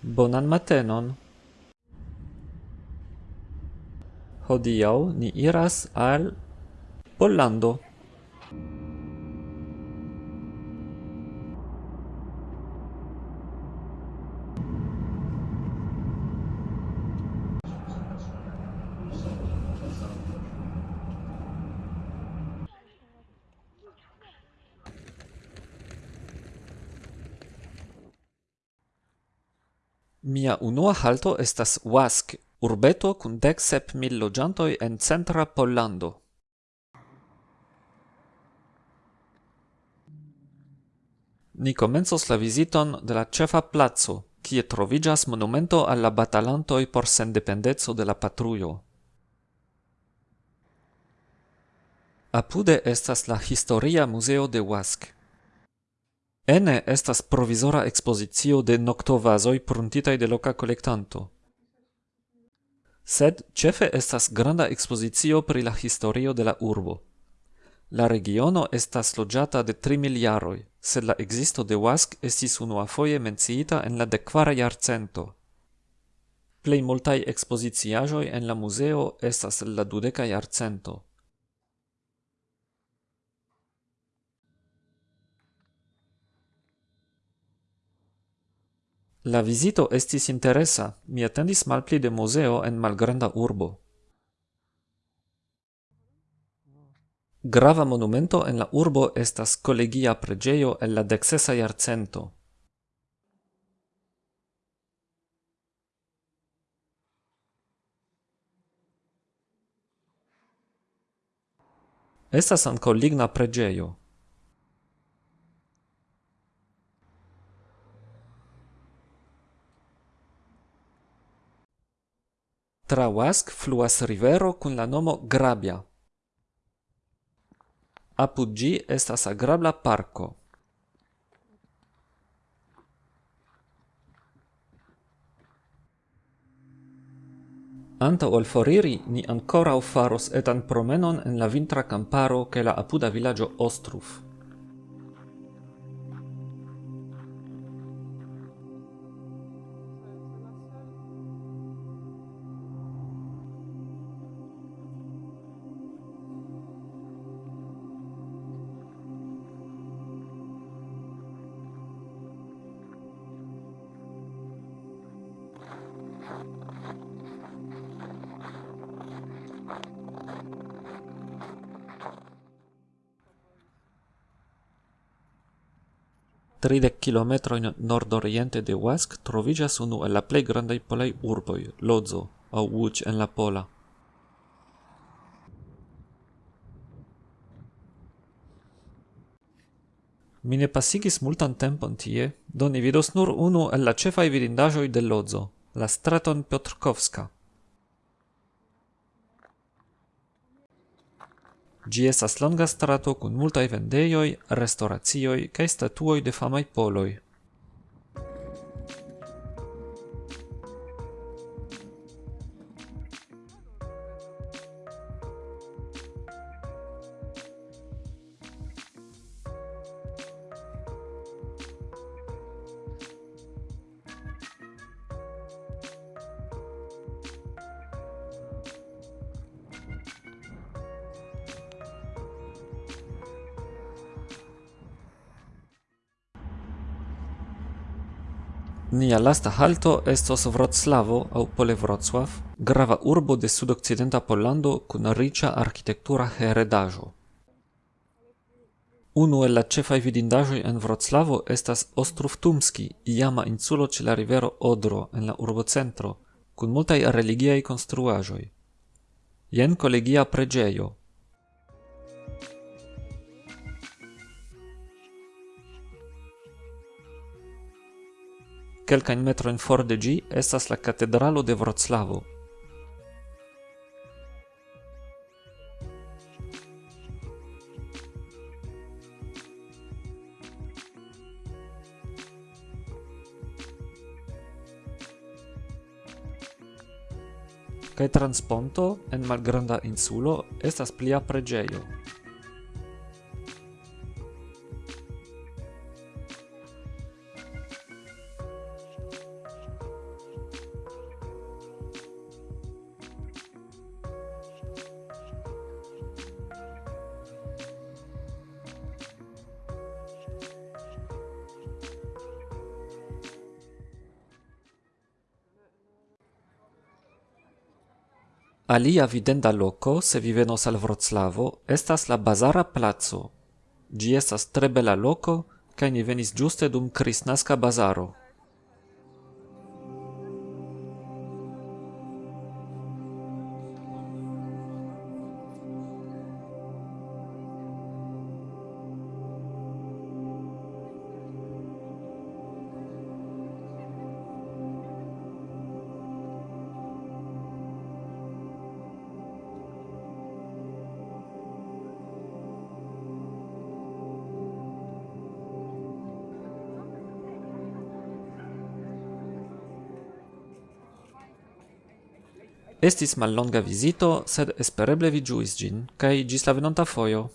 Bonan matenon. Hodiaŭ ni iras al Pollando. Mia unua halto estas Wask, urbeto kun dek sep mil loĝantoj en centra Pollando. Ni komencos la viziton de la ĉefa placo, kie troviĝas monumento al la batalantoj por sendependeco de la patrujo. Apude estas la historia muzeo de Wask. Ene estas provizora ekspozicio de noctovasoi pruntitaj de loka kolektanto. Sed ĉefe estas granda ekspozicio pri la historio de la urbo. La regiono estas loĝata de tri miljaroj, sed la ekzisto de Wask estis unuafoje menciita en la dekkvara jarcento. Plej multaj ekspoziciaĵoj en la muzeo estas el la dudeka jarcento. La visito estis interesa, mi attendis malpli de museo en malgranda urbo. Grava monumento en la urbo estas collegia pregeio el la dexesa jarcento. Estas anco ligna pregeio. Tra Wask fluas rivero kun la nomo Grabia. Apud ĝi estas agrabla parko. Antaŭ ol foriri, ni ankoraŭ faros etan promenon en la vintra kamparo kaj la apuda vilaĝo Ostruf. Tridec kilometrojn nordoriente de Wask trovigas unu el la plei grandaj polei urboi, Lodzo au Łódź en la pola. Mi ne pasigis multan tempon tie, do ni vidos nur unu el la cefai vidindajoi de Lodzo. La straton Piotrkowska. Gi estas longa strato kun multaj vendejoj, restoracioj kaj statuoj de famaj poloj. Nia lasta halto estos Vroclavo au pole Wrocław, grava urbo de sudokcidenta Pollando kun riĉa arkitektura heredaĵo. Unu el la ĉefaj vidindaĵoj en Vroclavo estas Ostrov Tumski, iama insulo ĉe la rivero Odro en la urbocentro, kun multaj religiaj konstruaĵoj. Jen kolegia preĝejo, Kelkajn metrojn for de ĝi estas la katedralo de Vroclavo. Kaj transponto en malgranda insulo estas plia preĝejo. Alia videnda loco, se vi venos al Vroclavo, estas la Bazara Placo. Gi estas tre bela loco, kaj ni venis ĝuste dum Kristnaska bazaro. Estis mal longa visito, sed espereble vi giuis gin, cae gis la venonta foio.